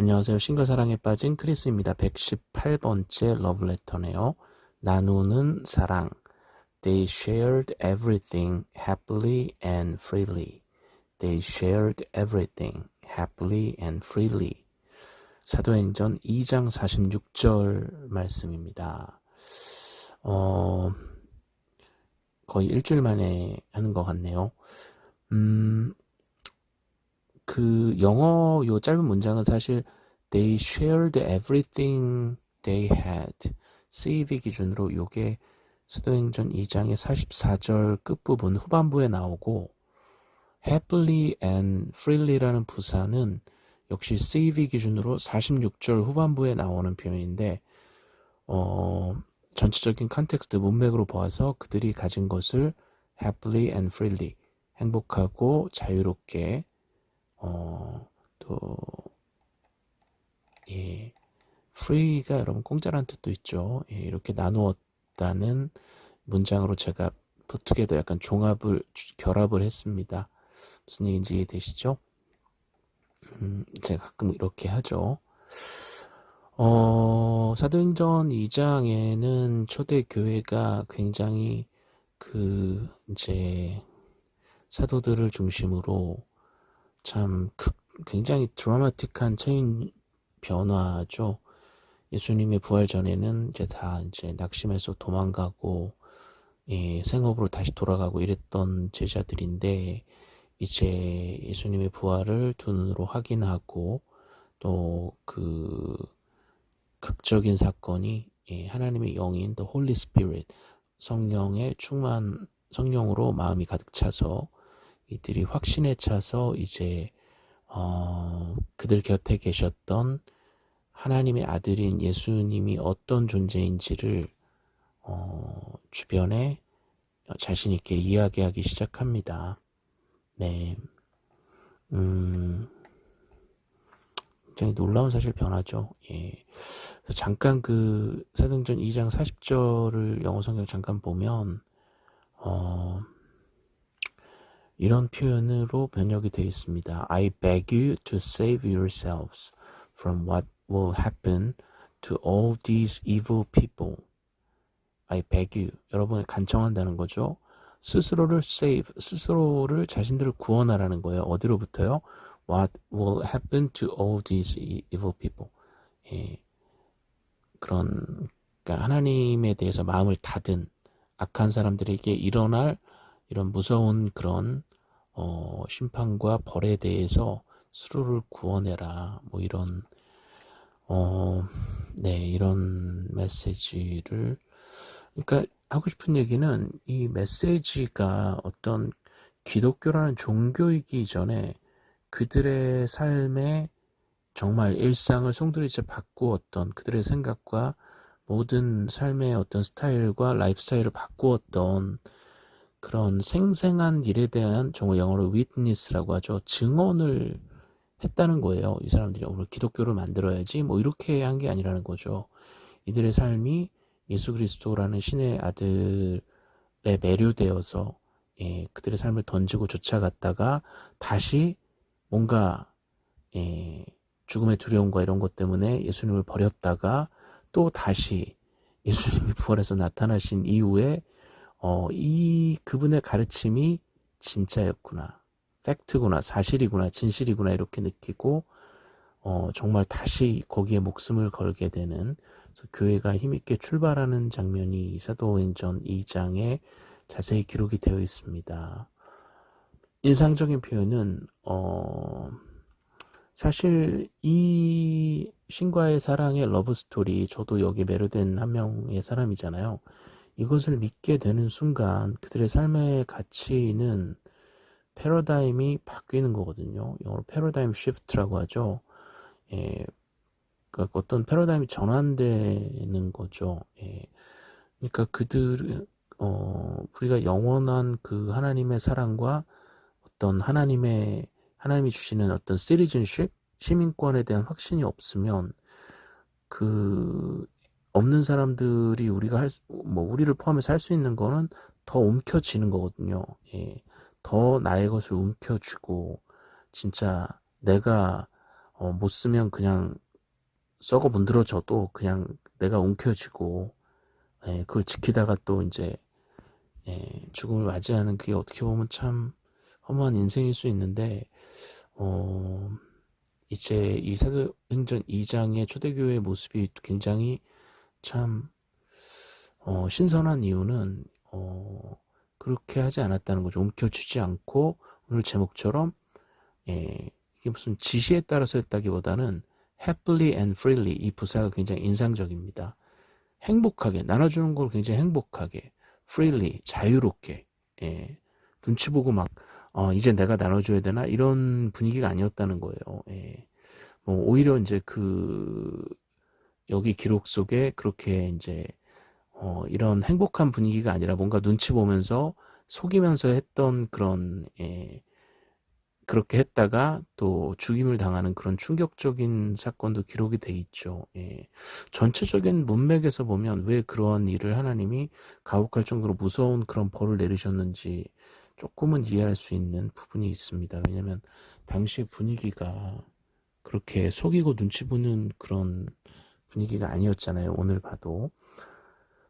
안녕하세요. 신과 사랑에 빠진 크리스입니다. 118번째 러브레터네요. 나누는 사랑. They shared everything happily and freely. They shared everything happily and freely. 사도행전 2장 46절 말씀입니다. 어, 거의 일주일 만에 하는 것 같네요. 음, 그 영어 요 짧은 문장은 사실 they shared everything they had. CEV 기준으로 요게 사도행전 2장의 44절 끝부분 후반부에 나오고 happily and freely라는 부사는 역시 CEV 기준으로 46절 후반부에 나오는 표현인데 어, 전체적인 context 문맥으로 보아서 그들이 가진 것을 happily and freely 행복하고 자유롭게 어, 또 예, free가 여러분 공짜라는 뜻도 있죠. 예, 이렇게 나누었다는 문장으로 제가 부투게더 약간 종합을 결합을 했습니다. 무슨 얘기인지 이해되시죠? 음, 제가 가끔 이렇게 하죠. 어, 사도행전 2장에는 초대교회가 굉장히 그, 이제, 사도들을 중심으로 참 굉장히 드라마틱한 change 변화죠. 예수님의 부활 전에는 이제 다 이제 낙심해서 도망가고 예, 생업으로 다시 돌아가고 이랬던 제자들인데 이제 예수님의 부활을 두 눈으로 확인하고 또 그 극적인 사건이 예, 하나님의 영인 또 Holy Spirit 성령의 충만 성령으로 마음이 가득 차서 이들이 확신에 차서 이제 어, 그들 곁에 계셨던 하나님의 아들인 예수님이 어떤 존재인지를 어, 주변에 자신 있게 이야기하기 시작합니다. 네, 음, 굉장히 놀라운 사실 변화죠. 예. 잠깐 그 사도행전 2장 40절을 영어 성경 잠깐 보면 어, 이런 표현으로 번역이 되어 있습니다. I beg you to save yourselves from what will happen to all these evil people. I beg you. 여러분을 간청한다는 거죠. 스스로를 save, 스스로를 자신들을 구원하라는 거예요. 어디로부터요? What will happen to all these evil people? 예. 그런 그러니까 하나님에 대해서 마음을 닫은 악한 사람들에게 일어날 이런 무서운 그런 어, 심판과 벌에 대해서 스스로를 구원해라. 뭐 이런 어, 네 이런 메시지를 그러니까 하고 싶은 얘기는 이 메시지가 어떤 기독교라는 종교이기 전에 그들의 삶에 정말 일상을 송두리째 바꾸었던 그들의 생각과 모든 삶의 어떤 스타일과 라이프 스타일을 바꾸었던 그런 생생한 일에 대한 정말 영어로 witness라고 하죠. 증언을 했다는 거예요. 이 사람들이 오늘 기독교를 만들어야지 뭐 이렇게 한 게 아니라는 거죠. 이들의 삶이 예수 그리스도라는 신의 아들에 매료되어서 예, 그들의 삶을 던지고 쫓아갔다가 다시 뭔가 예, 죽음의 두려움과 이런 것 때문에 예수님을 버렸다가 또 다시 예수님이 부활해서 나타나신 이후에 어, 이 그분의 가르침이 진짜였구나. 팩트구나, 사실이구나, 진실이구나 이렇게 느끼고 어, 정말 다시 거기에 목숨을 걸게 되는 교회가 힘있게 출발하는 장면이 사도행전 2장에 자세히 기록이 되어 있습니다. 인상적인 표현은 어, 사실 이 신과의 사랑의 러브 스토리 저도 여기 매료된 한 명의 사람이잖아요. 이것을 믿게 되는 순간 그들의 삶의 가치는 패러다임이 바뀌는 거거든요. 영어로 paradigm shift라고 하죠. 예, 그러니까 어떤 패러다임이 전환되는 거죠. 예, 그러니까 그들 어, 우리가 영원한 그 하나님의 사랑과 어떤 하나님의 하나님이 주시는 어떤 시리즌십 시민권에 대한 확신이 없으면 그 없는 사람들이 우리가 할, 뭐, 우리를 포함해서 할 수 있는 거는 더 움켜쥐는 거거든요. 예. 더 나의 것을 움켜쥐고, 진짜 내가, 어, 못 쓰면 그냥 썩어 문드러져도 그냥 내가 움켜쥐고 예, 그걸 지키다가 또 이제 예, 죽음을 맞이하는 그게 어떻게 보면 참 허무한 인생일 수 있는데 어, 이제 이 사도행전 2장의 초대교회의 모습이 굉장히 참 어, 신선한 이유는 어, 그렇게 하지 않았다는 거죠. 움켜쥐지 않고 오늘 제목처럼 예, 이게 무슨 지시에 따라서 했다기보다는 happily and freely 이 부사가 굉장히 인상적입니다. 행복하게 나눠주는 걸 굉장히 행복하게 freely 자유롭게 예, 눈치 보고 막 어, 이제 내가 나눠줘야 되나 이런 분위기가 아니었다는 거예요. 예. 뭐 오히려 이제 그 여기 기록 속에 그렇게 이제 어, 이런 행복한 분위기가 아니라 뭔가 눈치 보면서 속이면서 했던 그런 예, 그렇게 했다가 또 죽임을 당하는 그런 충격적인 사건도 기록이 돼 있죠. 예. 전체적인 문맥에서 보면 왜 그러한 일을 하나님이 가혹할 정도로 무서운 그런 벌을 내리셨는지 조금은 이해할 수 있는 부분이 있습니다. 왜냐하면 당시 분위기가 그렇게 속이고 눈치 보는 그런 분위기가 아니었잖아요. 오늘 봐도.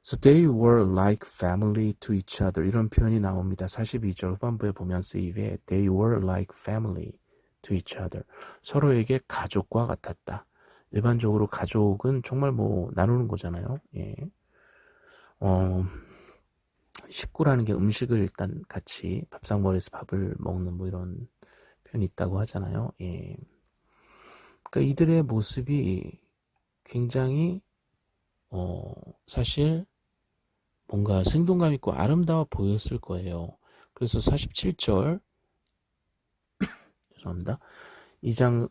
So they were like family to each other. 이런 표현이 나옵니다. 42절 후반부에 보면 쓰이게 they were like family to each other. 서로에게 가족과 같았다. 일반적으로 가족은 정말 뭐 나누는 거잖아요. 예. 어, 식구라는 게 음식을 일단 같이 밥상머리에서 밥을 먹는 뭐 이런 표현이 있다고 하잖아요. 예. 그러니까 이들의 모습이 굉장히 어, 사실 뭔가 생동감 있고 아름다워 보였을 거예요. 그래서 47절 죄송합니다. 2장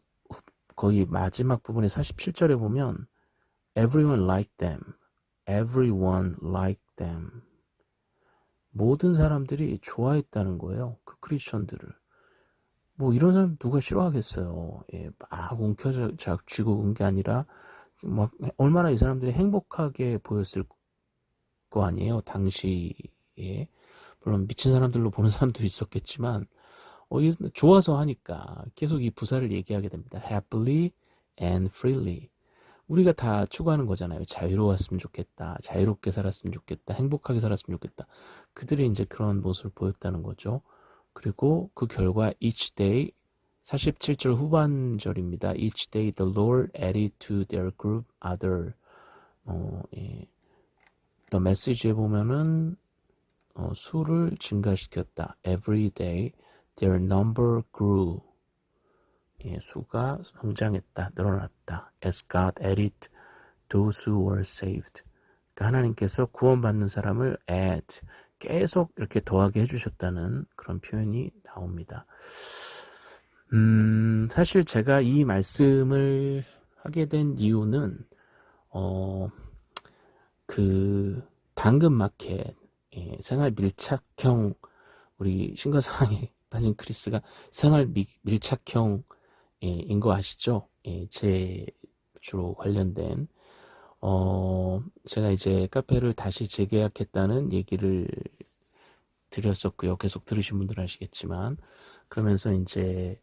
거의 마지막 부분에 47절에 보면 everyone liked them. everyone liked them. 모든 사람들이 좋아했다는 거예요. 그 크리스천들을. 뭐 이런 사람 누가 싫어하겠어요. 예, 막 움켜쥐고 온 게 아니라 막 얼마나 이 사람들이 행복하게 보였을 거 아니에요. 당시에 물론 미친 사람들로 보는 사람도 있었겠지만 어, 좋아서 하니까 계속 이 부사를 얘기하게 됩니다. happily and freely. 우리가 다 추구하는 거잖아요. 자유로웠으면 좋겠다. 자유롭게 살았으면 좋겠다. 행복하게 살았으면 좋겠다. 그들이 이제 그런 모습을 보였다는 거죠. 그리고 그 결과 each day 47절 후반절입니다. Each day the Lord added to their group other. 어, 예. 또 메시지에 보면은 어, 수를 증가시켰다. Every day their number grew. 예, 수가 성장했다, 늘어났다. As God added those who were saved. 그러니까 하나님께서 구원받는 사람을 add, 계속 이렇게 더하게 해주셨다는 그런 표현이 나옵니다. 음, 사실 제가 이 말씀을 하게 된 이유는, 어, 그, 당근마켓, 예, 생활 밀착형, 우리 신과사랑에 빠진 크리스가 생활 미, 밀착형, 예, 인거 아시죠? 예, 제 주로 관련된, 어, 제가 이제 카페를 다시 재계약했다는 얘기를 드렸었고요. 계속 들으신 분들 아시겠지만, 그러면서 이제,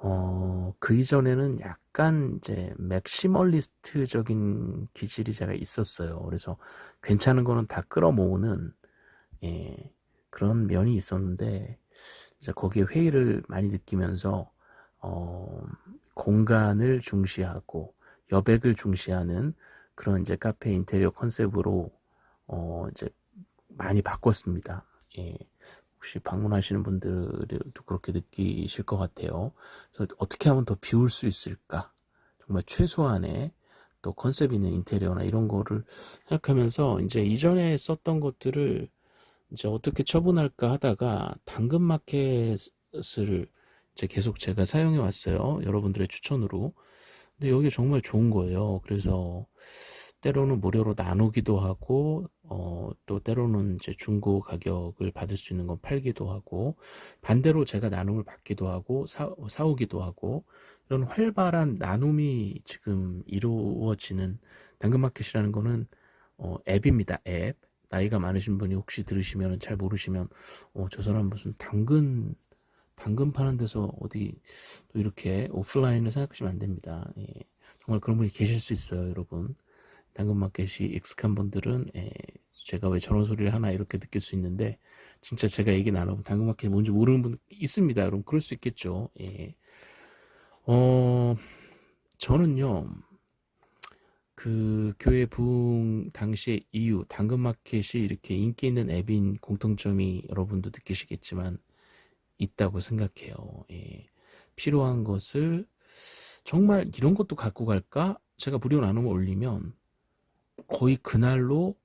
어, 그 이전에는 약간 이제 맥시멀리스트적인 기질이 제가 있었어요. 그래서 괜찮은 거는 다 끌어모으는, 예, 그런 면이 있었는데, 이제 거기에 회의를 많이 느끼면서, 어, 공간을 중시하고 여백을 중시하는 그런 이제 카페 인테리어 컨셉으로, 어, 이제 많이 바꿨습니다. 예. 혹시 방문하시는 분들도 그렇게 느끼실 것 같아요. 그래서 어떻게 하면 더 비울 수 있을까? 정말 최소한의 또 컨셉 있는 인테리어나 이런 거를 생각하면서 이제 이전에 썼던 것들을 이제 어떻게 처분할까 하다가 당근마켓을 이제 계속 제가 사용해 왔어요. 여러분들의 추천으로. 근데 여기 정말 좋은 거예요. 그래서 때로는 무료로 나누기도 하고 어, 또 때로는 이제 중고 가격을 받을 수 있는 건 팔기도 하고 반대로 제가 나눔을 받기도 하고 사, 사오기도 하고 이런 활발한 나눔이 지금 이루어지는 당근마켓이라는 거는 어, 앱입니다. 앱. 나이가 많으신 분이 혹시 들으시면 잘 모르시면 어, 저 사람 무슨 당근 당근 파는 데서 어디 또 이렇게 오프라인을 생각하시면 안 됩니다. 예, 정말 그런 분이 계실 수 있어요, 여러분. 당근마켓이 익숙한 분들은 예, 제가 왜 저런 소리를 하나 이렇게 느낄 수 있는데 진짜 제가 얘기 나누면 당근마켓이 뭔지 모르는 분 있습니다. 여러분 그럴 수 있겠죠. 예. 어 저는요 그 교회 부흥 당시의 이유 당근마켓이 이렇게 인기 있는 앱인 공통점이 여러분도 느끼시겠지만 있다고 생각해요. 예. 필요한 것을 정말 이런 것도 갖고 갈까? 제가 무료 나눔을 올리면 거의 그날로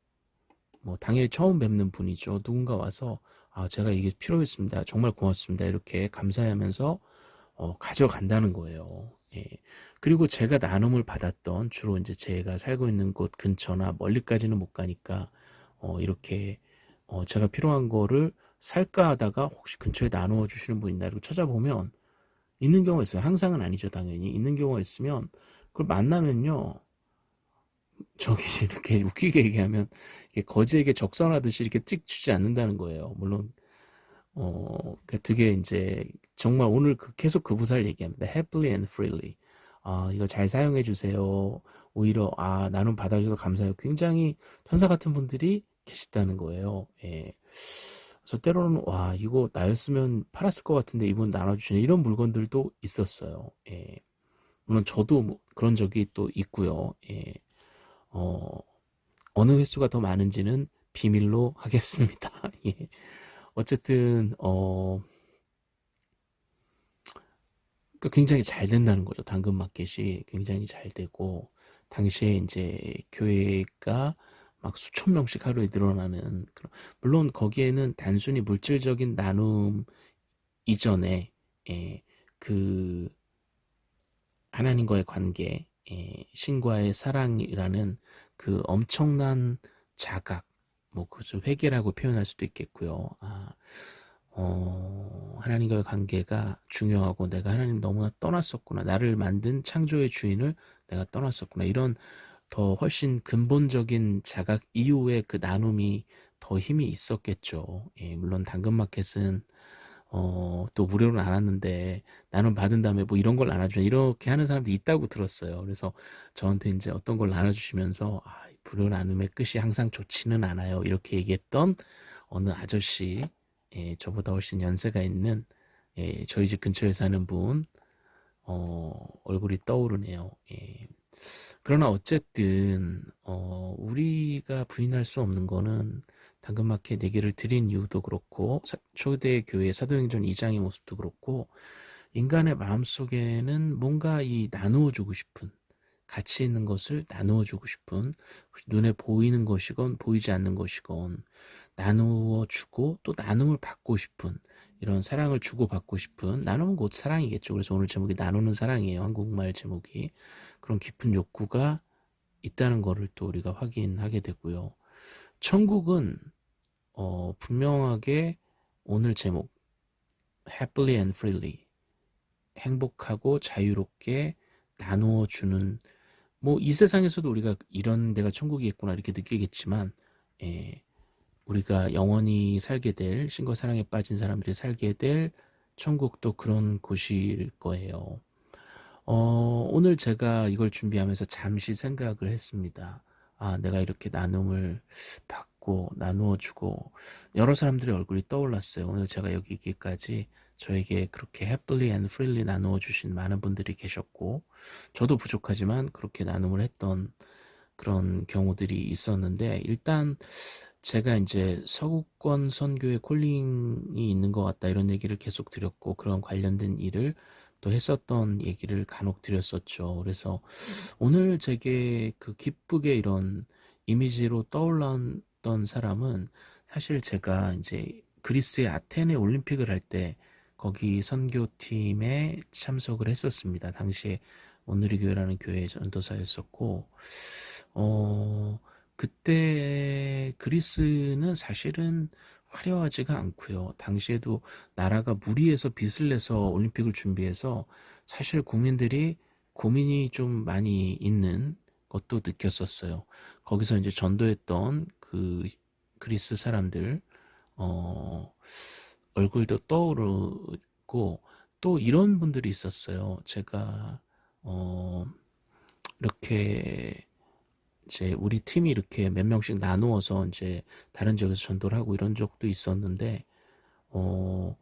뭐 당연히 처음 뵙는 분이죠. 누군가 와서 아 제가 이게 필요했습니다. 정말 고맙습니다. 이렇게 감사하면서 어, 가져간다는 거예요. 예. 그리고 제가 나눔을 받았던 주로 이제 제가 살고 있는 곳 근처나 멀리까지는 못 가니까 어, 이렇게 어, 제가 필요한 거를 살까 하다가 혹시 근처에 나누어 주시는 분 있나 이렇게 찾아보면 있는 경우가 있어요. 항상은 아니죠, 당연히. 있는 경우가 있으면 그걸 만나면요. 저기 이렇게 웃기게 얘기하면 거지에게 적선하듯이 이렇게 찍 주지 않는다는 거예요. 물론 어그 되게 이제 정말 오늘 그 계속 그 부사를 얘기합니다. happily and freely. 아 이거 잘 사용해 주세요. 오히려 아 나눔 받아주셔서 감사해요. 굉장히 천사 같은 분들이 계시다는 거예요. 예. 그래서 때로는 와 이거 나였으면 팔았을 것 같은데 이분 나눠주시는 이런 물건들도 있었어요. 예. 물론 저도 뭐 그런 적이 또 있고요. 예. 어, 어느 횟수가 더 많은지는 비밀로 하겠습니다. 예. 어쨌든 어 그러니까 굉장히 잘 된다는 거죠. 당근 마켓이 굉장히 잘 되고 당시에 이제 교회가 막 수천 명씩 하루에 늘어나는 그런 물론 거기에는 단순히 물질적인 나눔 이전에 예, 그 하나님과의 관계, 예, 신과의 사랑이라는 그 엄청난 자각, 뭐 그저 회개라고 표현할 수도 있겠고요. 아, 어, 하나님과의 관계가 중요하고 내가 하나님 너무나 떠났었구나. 나를 만든 창조의 주인을 내가 떠났었구나. 이런 더 훨씬 근본적인 자각 이후에 그 나눔이 더 힘이 있었겠죠. 예, 물론 당근마켓은 어, 또 무료는 안 왔는데 나눔 받은 다음에 뭐 이런 걸 나눠주면 이렇게 하는 사람도 있다고 들었어요. 그래서 저한테 이제 어떤 걸 나눠주시면서 아, 무료 나눔의 끝이 항상 좋지는 않아요. 이렇게 얘기했던 어느 아저씨, 예, 저보다 훨씬 연세가 있는 예, 저희 집 근처에 사는 분 어, 얼굴이 떠오르네요. 예. 그러나 어쨌든 어, 우리가 부인할 수 없는 거는 당근마켓 얘기를 드린 이유도 그렇고 초대 교회 사도행전 2장의 모습도 그렇고 인간의 마음속에는 뭔가 이 나누어주고 싶은 가치 있는 것을 나누어주고 싶은 눈에 보이는 것이건 보이지 않는 것이건 나누어주고 또 나눔을 받고 싶은 이런 사랑을 주고받고 싶은 나눔은 곧 사랑이겠죠. 그래서 오늘 제목이 나누는 사랑이에요. 한국말 제목이 그런 깊은 욕구가 있다는 것을 또 우리가 확인하게 되고요. 천국은 어, 분명하게 오늘 제목 happily and freely 행복하고 자유롭게 나누어 주는 뭐 이 세상에서도 우리가 이런 데가 천국이 있구나 이렇게 느끼겠지만 예, 우리가 영원히 살게 될 신과 사랑에 빠진 사람들이 살게 될 천국도 그런 곳일 거예요. 어, 오늘 제가 이걸 준비하면서 잠시 생각을 했습니다. 아, 내가 이렇게 나눔을 받고 나누어 주고 여러 사람들의 얼굴이 떠올랐어요. 오늘 제가 여기 있기까지 저에게 그렇게 happily and freely 나누어 주신 많은 분들이 계셨고 저도 부족하지만 그렇게 나눔을 했던 그런 경우들이 있었는데 일단 제가 이제 서구권 선교의 콜링이 있는 것 같다 이런 얘기를 계속 드렸고 그런 관련된 일을 또 했었던 얘기를 간혹 드렸었죠. 그래서 오늘 제게 그 기쁘게 이런 이미지로 떠올랐던 사람은 사실 제가 이제 그리스의 아테네 올림픽을 할 때 거기 선교팀에 참석을 했었습니다. 당시에 오늘의 교회라는 교회의 전도사였었고, 어, 그때 그리스는 사실은 화려하지가 않고요. 당시에도 나라가 무리해서 빚을 내서 올림픽을 준비해서 사실 국민들이 고민이 좀 많이 있는 것도 느꼈었어요. 거기서 이제 전도했던 그 그리스 사람들 어 얼굴도 떠오르고 또 이런 분들이 있었어요. 제가 어 이렇게 이제 우리 팀이 이렇게 몇 명씩 나누어서 이제 다른 지역에서 전도를 하고 이런 적도 있었는데 어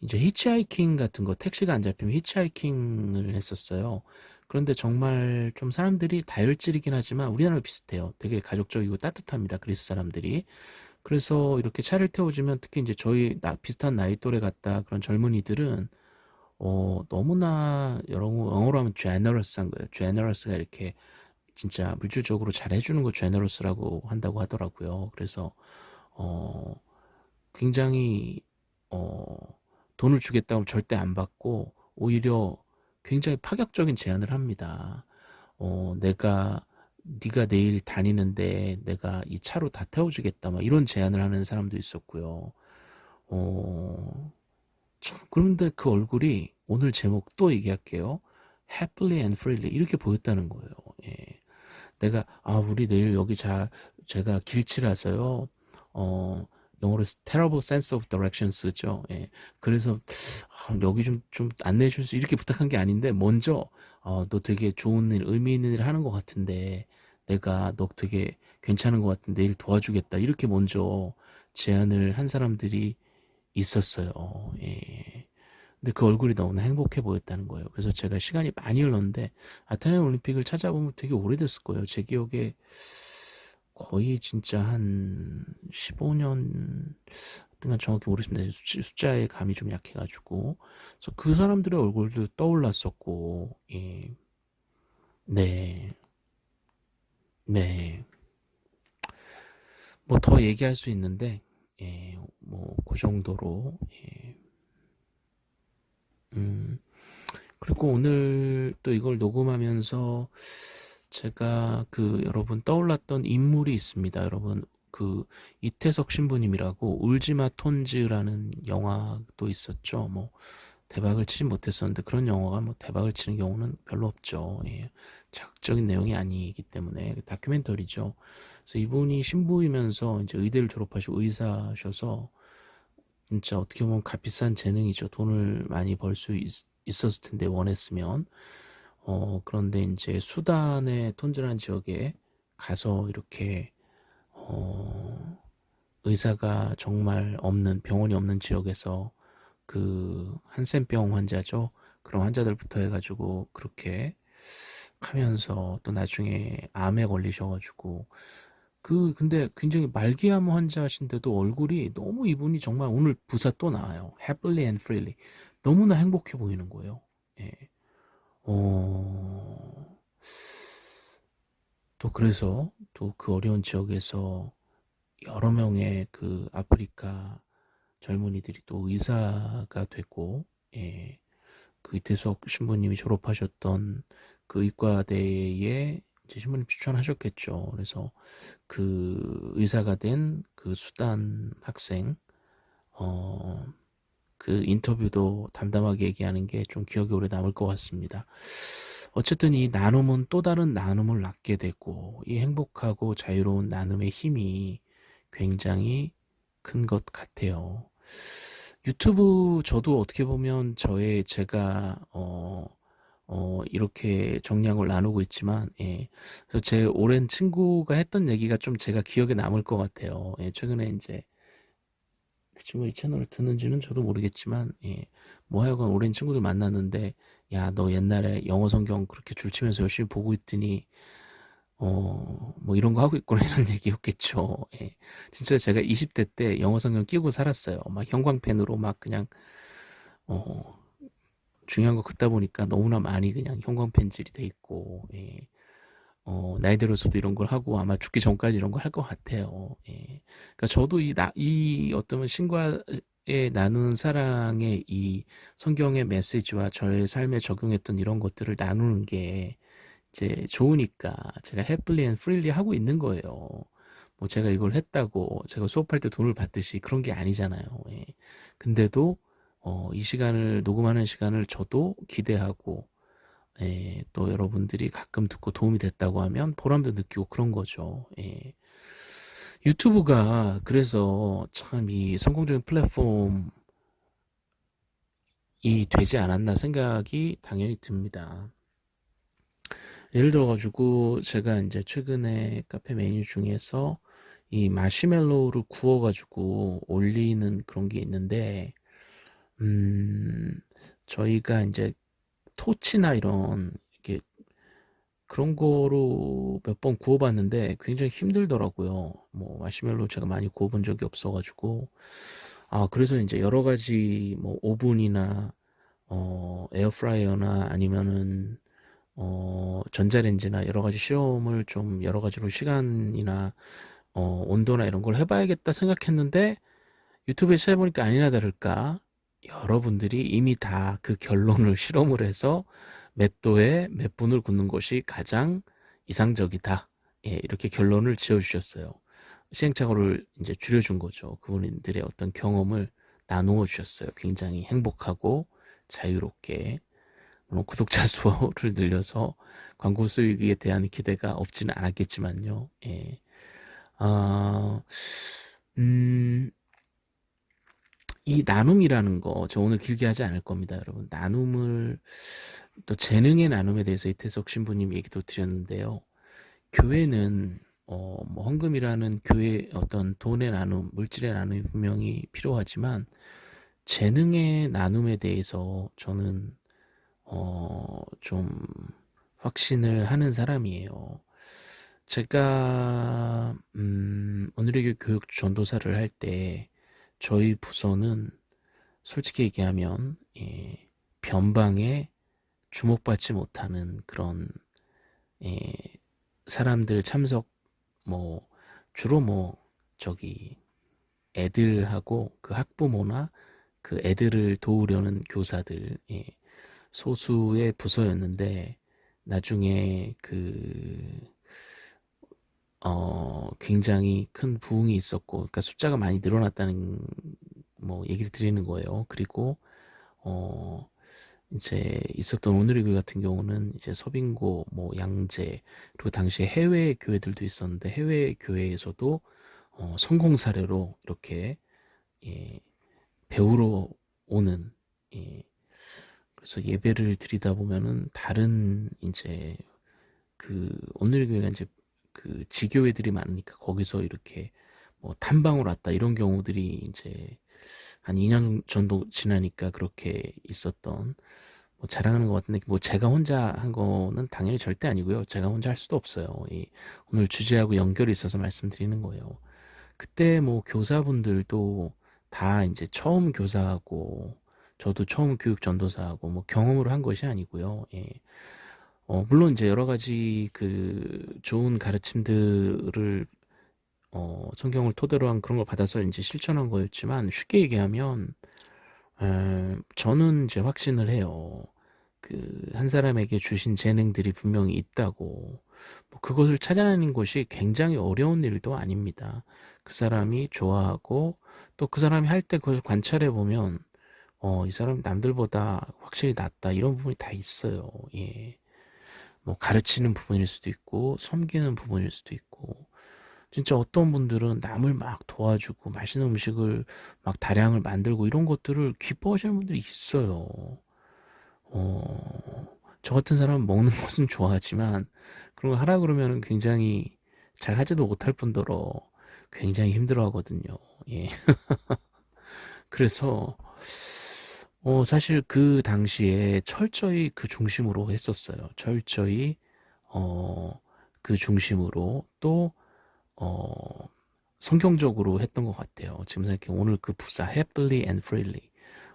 이제 히치하이킹 같은 거 택시가 안 잡히면 히치하이킹을 했었어요. 그런데 정말 좀 사람들이 다혈질이긴 하지만 우리나라랑 비슷해요. 되게 가족적이고 따뜻합니다. 그리스 사람들이. 그래서 이렇게 차를 태워주면 특히 이제 저희 나, 비슷한 나이 또래 같다 그런 젊은이들은 어 너무나 여러 영어로 하면 generous한 거예요. generous가 이렇게 진짜 물질적으로 잘 해주는 거 generous라고 한다고 하더라고요. 그래서 어 굉장히 어 돈을 주겠다고 절대 안 받고 오히려 굉장히 파격적인 제안을 합니다. 어 내가 네가 내일 다니는데 내가 이 차로 다 태워주겠다 막 이런 제안을 하는 사람도 있었고요. 어 참, 그런데 그 얼굴이 오늘 제목 또 얘기할게요. happily and freely 이렇게 보였다는 거예요. 예. 내가 아 우리 내일 여기 자 제가 길치라서요. 어 영어로 terrible sense of direction 쓰죠. 예. 그래서 아, 여기 좀 좀 안내해 줄 수 이렇게 부탁한 게 아닌데 먼저 어, 너 되게 좋은 일 의미 있는 일 하는 것 같은데 내가 너 되게 괜찮은 것 같은데 일 도와주겠다 이렇게 먼저 제안을 한 사람들이 있었어요. 예. 근데 그 얼굴이 너무나 행복해 보였다는 거예요. 그래서 제가 시간이 많이 흘렀는데 아테네 올림픽을 찾아보면 되게 오래됐을 거예요. 제 기억에 거의 진짜 한 15년 등간 정확히 모르겠습니다. 숫자의 감이 좀 약해가지고 그래서 그 사람들의 얼굴도 떠올랐었고 예. 네. 네. 뭐 더 얘기할 수 있는데 예, 뭐 그 정도로 예. 음, 그리고 오늘 또 이걸 녹음하면서 제가 그 여러분 떠올랐던 인물이 있습니다. 여러분 그 이태석 신부님이라고 울지마 톤즈라는 영화도 있었죠. 뭐 대박을 치지 못했었는데 그런 영화가 뭐 대박을 치는 경우는 별로 없죠. 예. 자극적인 내용이 아니기 때문에 그 다큐멘터리죠. 그래서 이분이 신부이면서 이제 의대를 졸업하시고 의사셔서 진짜 어떻게 보면 값비싼 재능이죠. 돈을 많이 벌 수 있었을 텐데 원했으면 어 그런데 이제 수단의 톤즈라는 지역에 가서 이렇게 어 의사가 정말 없는 병원이 없는 지역에서 그 한센병 환자죠. 그런 환자들부터 해가지고 그렇게 하면서 또 나중에 암에 걸리셔가지고 그 근데 굉장히 말기암 환자신데도 얼굴이 너무 이분이 정말 오늘 부사 또 나와요. happily and freely 너무나 행복해 보이는 거예요. 예. 어... 또 그래서 또 그 어려운 지역에서 여러 명의 그 아프리카 젊은이들이 또 의사가 되고 예. 그 이태석 신부님이 졸업하셨던 그 의과대에 이 제 신부님 추천하셨겠죠. 그래서 그 의사가 된 그 수단 학생 어, 그 인터뷰도 담담하게 얘기하는 게 좀 기억에 오래 남을 것 같습니다. 어쨌든 이 나눔은 또 다른 나눔을 낳게 되고 이 행복하고 자유로운 나눔의 힘이 굉장히 큰 것 같아요. 유튜브 저도 어떻게 보면 저의 제가 어, 어, 이렇게 정량을 나누고 있지만, 예. 그래서 제 오랜 친구가 했던 얘기가 좀 제가 기억에 남을 것 같아요. 예, 최근에 이제, 그 친구가 이 채널을 듣는지는 저도 모르겠지만, 예. 뭐 하여간 오랜 친구들 만났는데, 야, 너 옛날에 영어 성경 그렇게 줄치면서 열심히 보고 있더니, 어, 뭐 이런 거 하고 있구나 이런 얘기였겠죠. 예. 진짜 제가 20대 때 영어 성경 끼고 살았어요. 막 형광펜으로 막 그냥, 어, 중요한 거 긋다 보니까 너무나 많이 그냥 형광펜질이 돼 있고 예. 어, 나이 들어서도 이런 걸 하고 아마 죽기 전까지 이런 걸 할 것 같아요. 예. 그러니까 저도 이, 나, 이 어떤 신과에 나눈 사랑의 이 성경의 메시지와 저의 삶에 적용했던 이런 것들을 나누는 게 이제 좋으니까 제가 happily and freely 하고 있는 거예요. 뭐 제가 이걸 했다고 제가 수업할 때 돈을 받듯이 그런 게 아니잖아요. 예. 근데도 어, 이 시간을 녹음하는 시간을 저도 기대하고 예, 또 여러분들이 가끔 듣고 도움이 됐다고 하면 보람도 느끼고 그런 거죠. 예. 유튜브가 그래서 참 이 성공적인 플랫폼이 되지 않았나 생각이 당연히 듭니다. 예를 들어가지고 제가 이제 최근에 카페 메뉴 중에서 이 마시멜로우를 구워가지고 올리는 그런 게 있는데 음 저희가 이제 토치나 이런 이렇게 그런 거로 몇 번 구워봤는데 굉장히 힘들더라고요. 뭐 마시멜로 제가 많이 구워본 적이 없어가지고 아 그래서 이제 여러 가지 뭐 오븐이나 어 에어프라이어나 아니면은 어 전자레인지나 여러 가지 실험을 좀 여러 가지로 시간이나 어 온도나 이런 걸 해봐야겠다 생각했는데 유튜브에 찾아보니까 아니나 다를까 여러분들이 이미 다 그 결론을 실험을 해서 몇 도에 몇 분을 굽는 것이 가장 이상적이다. 예, 이렇게 결론을 지어 주셨어요. 시행착오를 이제 줄여준 거죠. 그분들의 어떤 경험을 나누어 주셨어요. 굉장히 행복하고 자유롭게. 물론 구독자 수를 늘려서 광고 수익에 대한 기대가 없지는 않았겠지만요. 예. 아, 음, 이 나눔이라는 거, 저 오늘 길게 하지 않을 겁니다, 여러분. 나눔을, 또 재능의 나눔에 대해서 이태석 신부님 얘기도 드렸는데요. 교회는, 어, 뭐, 헌금이라는 교회 어떤 돈의 나눔, 물질의 나눔이 분명히 필요하지만, 재능의 나눔에 대해서 저는, 어, 좀, 확신을 하는 사람이에요. 제가, 음, 오늘의 교육 전도사를 할 때, 저희 부서는 솔직히 얘기하면 예, 변방에 주목받지 못하는 그런 예, 사람들 참석 뭐 주로 뭐 저기 애들하고 그 학부모나 그 애들을 도우려는 교사들 예, 소수의 부서였는데 나중에 그 어, 굉장히 큰 부흥이 있었고, 그러니까 숫자가 많이 늘어났다는 뭐 얘기를 드리는 거예요. 그리고 어, 이제 있었던 오늘의 교회 같은 경우는 이제 서빙고, 뭐 양재, 그리고 당시에 해외 교회들도 있었는데 해외 교회에서도 어, 성공 사례로 이렇게 예, 배우러 오는 예, 그래서 예배를 드리다 보면은 다른 이제 그 오늘의 교회가 이제 그 지교회들이 많으니까 거기서 이렇게 뭐 탐방을 왔다 이런 경우들이 이제 한 2년 정도 지나니까 그렇게 있었던 뭐 자랑하는 것 같은데 뭐 제가 혼자 한 거는 당연히 절대 아니고요. 제가 혼자 할 수도 없어요. 이 오늘 주제하고 연결이 있어서 말씀드리는 거예요. 그때 뭐 교사분들도 다 이제 처음 교사하고 저도 처음 교육 전도사하고 뭐 경험으로 한 것이 아니고요. 예. 어, 물론 이제 여러 가지 그 좋은 가르침들을 어, 성경을 토대로 한 그런 걸 받아서 이제 실천한 거였지만 쉽게 얘기하면 에, 저는 이제 확신을 해요. 그 한 사람에게 주신 재능들이 분명히 있다고 뭐 그것을 찾아내는 것이 굉장히 어려운 일도 아닙니다. 그 사람이 좋아하고 또 그 사람이 할 때 그것을 관찰해 보면 어, 이 사람 남들보다 확실히 낫다 이런 부분이 다 있어요. 예. 뭐 가르치는 부분일 수도 있고 섬기는 부분일 수도 있고 진짜 어떤 분들은 남을 막 도와주고 맛있는 음식을 막 다량을 만들고 이런 것들을 기뻐하시는 분들이 있어요. 어, 저 같은 사람은 먹는 것은 좋아하지만 그런 거 하라 그러면 굉장히 잘 하지도 못할 뿐더러 굉장히 힘들어 하거든요. 예. 그래서 어, 사실 그 당시에 철저히 그 중심으로 했었어요. 철저히, 어, 그 중심으로 또, 어, 성경적으로 했던 것 같아요. 지금 생각해 오늘 그 부사 happily and freely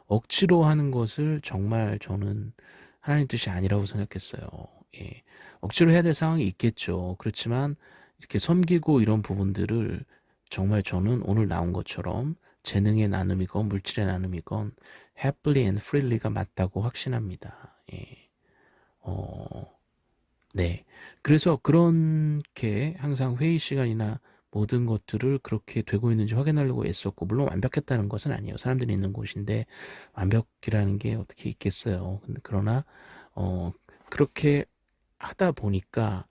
억지로 하는 것을 정말 저는 하나님 뜻이 아니라고 생각했어요. 예. 억지로 해야 될 상황이 있겠죠. 그렇지만 이렇게 섬기고 이런 부분들을 정말 저는 오늘 나온 것처럼 재능의 나눔이건 물질의 나눔이건 happily and freely가 맞다고 확신합니다. 예. 어, 네. 그래서 그렇게 항상 회의 시간이나 모든 것들을 그렇게 되고 있는지 확인하려고 애썼고 물론 완벽했다는 것은 아니에요. 사람들이 있는 곳인데 완벽이라는 게 어떻게 있겠어요. 그러나 어, 그렇게 하다 보니까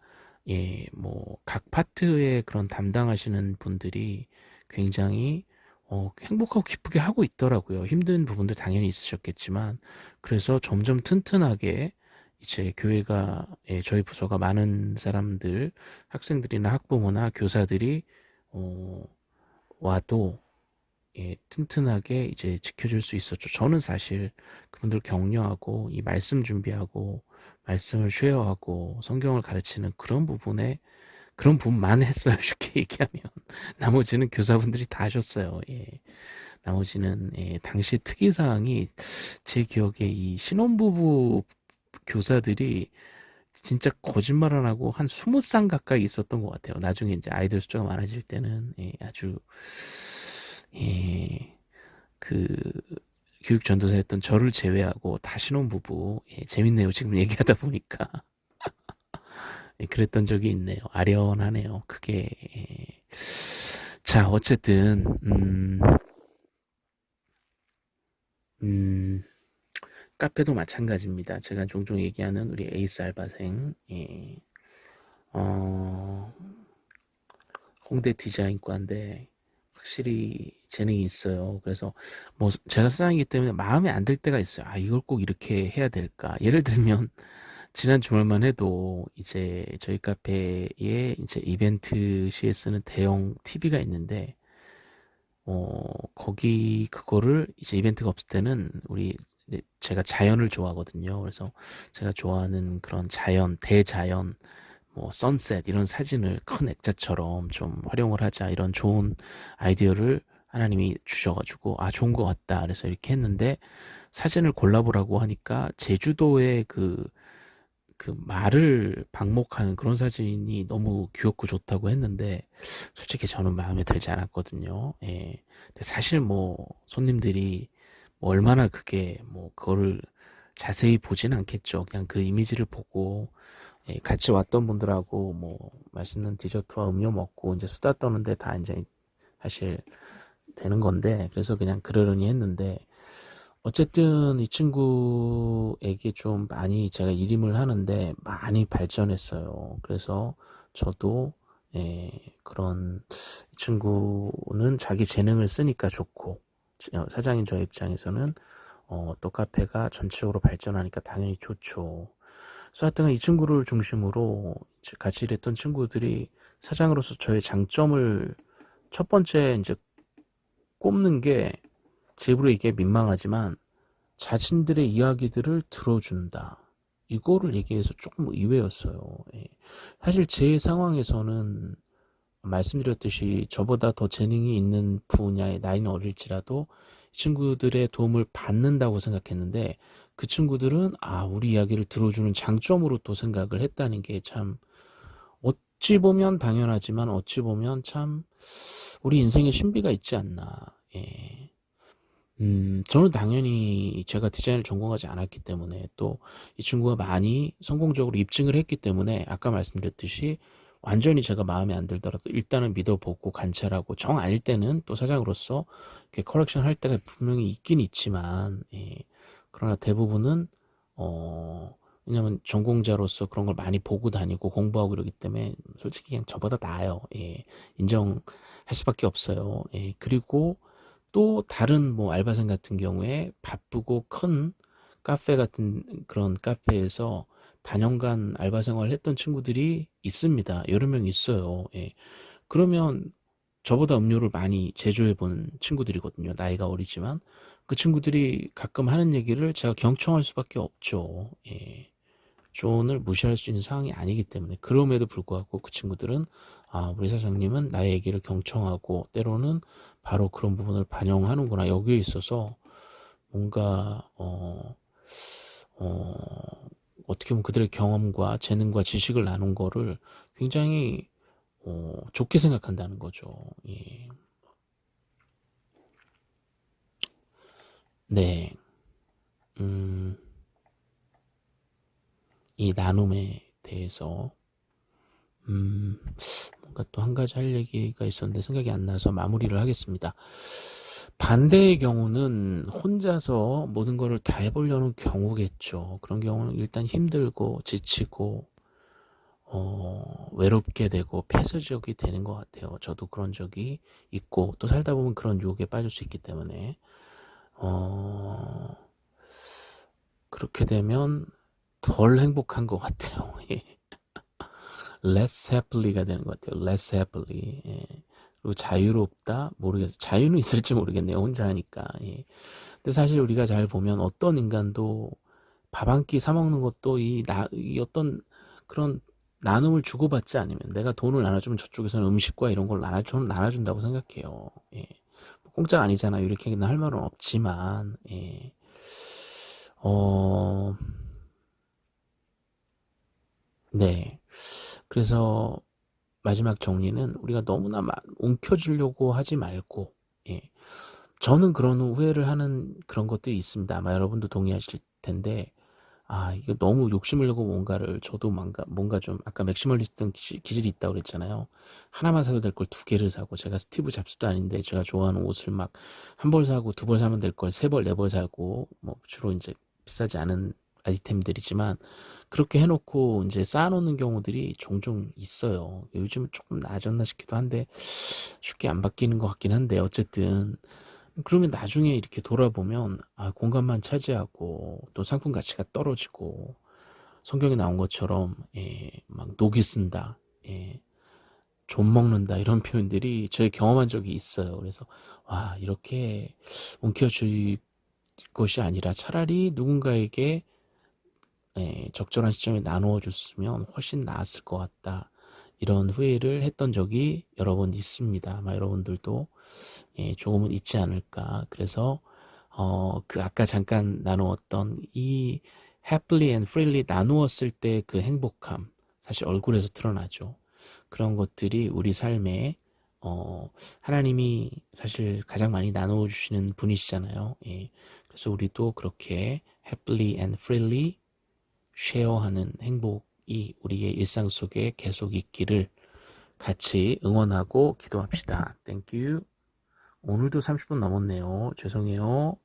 예, 뭐 각 파트의 그런 담당하시는 분들이 굉장히 어, 행복하고 기쁘게 하고 있더라고요. 힘든 부분도 당연히 있으셨겠지만 그래서 점점 튼튼하게 이제 교회가 예, 저희 부서가 많은 사람들 학생들이나 학부모나 교사들이 어, 와도 예, 튼튼하게 이제 지켜줄 수 있었죠. 저는 사실 그분들 격려하고 이 말씀 준비하고 말씀을 쉐어하고 성경을 가르치는 그런 부분에 그런 부분만 했어요. 쉽게 얘기하면 나머지는 교사분들이 다 하셨어요. 예. 나머지는 예, 당시 특이사항이 제 기억에 이 신혼부부 교사들이 진짜 거짓말 안 하고 한 20쌍 가까이 있었던 것 같아요. 나중에 이제 아이들 숫자가 많아질 때는 예, 아주 예, 그 교육 전도사였던 저를 제외하고 다 신혼부부 예, 재밌네요. 지금 얘기하다 보니까 예, 그랬던 적이 있네요. 아련하네요. 그게 예. 자 어쨌든 음, 음, 카페도 마찬가지입니다. 제가 종종 얘기하는 우리 에이스 알바생 예. 어, 홍대 디자인과인데 확실히 재능이 있어요. 그래서 뭐 제가 사장이기 때문에 마음에 안 들 때가 있어요. 아 이걸 꼭 이렇게 해야 될까? 예를 들면 지난 주말만 해도 이제 저희 카페에 이제 이벤트 시에 쓰는 대형 TV가 있는데 어 거기 그거를 이제 이벤트가 없을 때는 우리 제가 자연을 좋아하거든요. 그래서 제가 좋아하는 그런 자연, 대자연, 뭐 선셋 이런 사진을 큰 액자처럼 좀 활용을 하자 이런 좋은 아이디어를 하나님이 주셔가지고 아 좋은 것 같다 그래서 이렇게 했는데 사진을 골라보라고 하니까 제주도의 그, 그 말을 방목하는 그런 사진이 너무 귀엽고 좋다고 했는데 솔직히 저는 마음에 들지 않았거든요. 예. 근데 사실 뭐 손님들이 뭐 얼마나 그게 뭐 그거를 자세히 보진 않겠죠. 그냥 그 이미지를 보고 예, 같이 왔던 분들하고 뭐 맛있는 디저트와 음료 먹고 이제 수다 떠는데 다 이제 사실 되는 건데 그래서 그냥 그러려니 했는데 어쨌든 이 친구에게 좀 많이 제가 일임을 하는데 많이 발전했어요. 그래서 저도 예, 그런 친구는 자기 재능을 쓰니까 좋고 어, 사장인 저 입장에서는 어, 또 카페가 전체적으로 발전하니까 당연히 좋죠. 그래서 하여튼 이 친구를 중심으로 같이 일했던 친구들이 사장으로서 저의 장점을 첫 번째 이제 꼽는 게 제부로 이게 민망하지만 자신들의 이야기들을 들어준다. 이거를 얘기해서 조금 의외였어요. 예. 사실 제 상황에서는 말씀드렸듯이 저보다 더 재능이 있는 분야의 나이는 어릴지라도 친구들의 도움을 받는다고 생각했는데 그 친구들은 아 우리 이야기를 들어주는 장점으로 또 생각을 했다는 게 참 어찌 보면 당연하지만 어찌 보면 참 우리 인생에 신비가 있지 않나 예. 음, 저는 당연히 제가 디자인을 전공하지 않았기 때문에 또 이 친구가 많이 성공적으로 입증을 했기 때문에 아까 말씀드렸듯이 완전히 제가 마음에 안 들더라도 일단은 믿어보고 관찰하고 정 아닐 때는 또 사장으로서 이렇게 커렉션 할 때가 분명히 있긴 있지만 예. 그러나 대부분은 어 왜냐면 전공자로서 그런 걸 많이 보고 다니고 공부하고 이러기 때문에 솔직히 그냥 저보다 나아요. 예. 인정할 수밖에 없어요. 예. 그리고 또 다른 뭐 알바생 같은 경우에 바쁘고 큰 카페 같은 그런 카페에서 단연간 알바 생활을 했던 친구들이 있습니다. 여러 명 있어요. 예. 그러면 저보다 음료를 많이 제조해 본 친구들이거든요. 나이가 어리지만 그 친구들이 가끔 하는 얘기를 제가 경청할 수밖에 없죠. 예. 조언을 무시할 수 있는 상황이 아니기 때문에 그럼에도 불구하고 그 친구들은 아 우리 사장님은 나의 얘기를 경청하고 때로는 바로 그런 부분을 반영하는구나 여기에 있어서 뭔가 어, 어, 어떻게 보면 그들의 경험과 재능과 지식을 나눈 거를 굉장히 어, 좋게 생각한다는 거죠. 예. 네. 음, 이 나눔에 대해서 음, 뭔가 또 한 가지 할 얘기가 있었는데 생각이 안 나서 마무리를 하겠습니다. 반대의 경우는 혼자서 모든 것을 다 해보려는 경우겠죠. 그런 경우는 일단 힘들고 지치고 어, 외롭게 되고 폐쇄적이 되는 것 같아요. 저도 그런 적이 있고 또 살다 보면 그런 유혹에 빠질 수 있기 때문에 어, 그렇게 되면 덜 행복한 것 같아요. 예. less happy가 되는 것 같아요. less happy. 예. 그리고 자유롭다? 모르겠어요. 자유는 있을지 모르겠네요. 혼자 하니까. 예. 근데 사실 우리가 잘 보면 어떤 인간도 밥 한 끼 사 먹는 것도 이, 나, 이 어떤 그런 나눔을 주고받지 않으면 내가 돈을 나눠주면 저쪽에서는 음식과 이런 걸 나눠준, 나눠준다고 생각해요. 예. 공짜가 아니잖아요. 이렇게 할 말은 없지만, 예. 어, 네. 그래서 마지막 정리는 우리가 너무나 움켜쥐려고 하지 말고, 예. 저는 그런 후회를 하는 그런 것들이 있습니다. 아마 여러분도 동의하실 텐데, 아, 이거 너무 욕심을 내고 뭔가를, 저도 뭔가, 뭔가 좀, 아까 maximalist 기질이 있다고 그랬잖아요. 하나만 사도 될 걸 두 개를 사고, 제가 스티브 잡스도 아닌데, 제가 좋아하는 옷을 막, 한 벌 사고, 두 벌 사면 될 걸 세 벌, 네 벌 사고, 뭐, 주로 이제 비싸지 않은 아이템들이지만, 그렇게 해놓고 이제 쌓아놓는 경우들이 종종 있어요. 요즘은 조금 나아졌나 싶기도 한데, 쉽게 안 바뀌는 것 같긴 한데, 어쨌든, 그러면 나중에 이렇게 돌아보면 아, 공간만 차지하고 또 상품 가치가 떨어지고 성경에 나온 것처럼 예, 막 녹이 쓴다, 예, 좀 먹는다 이런 표현들이 저희 경험한 적이 있어요. 그래서 와 이렇게 움켜쥘 것이 아니라 차라리 누군가에게 예, 적절한 시점에 나누어 줬으면 훨씬 나았을 것 같다. 이런 후회를 했던 적이 여러 번 있습니다. 아마 여러분들도 예, 조금은 있지 않을까. 그래서 어, 그 아까 잠깐 나누었던 이 happily and freely 나누었을 때 그 행복함 사실 얼굴에서 드러나죠. 그런 것들이 우리 삶에 어, 하나님이 사실 가장 많이 나누어 주시는 분이시잖아요. 예. 그래서 우리도 그렇게 happily and freely share하는 행복이 우리의 일상 속에 계속 있기를 같이 응원하고 기도합시다. Thank you. 오늘도 30분 넘었네요. 죄송해요.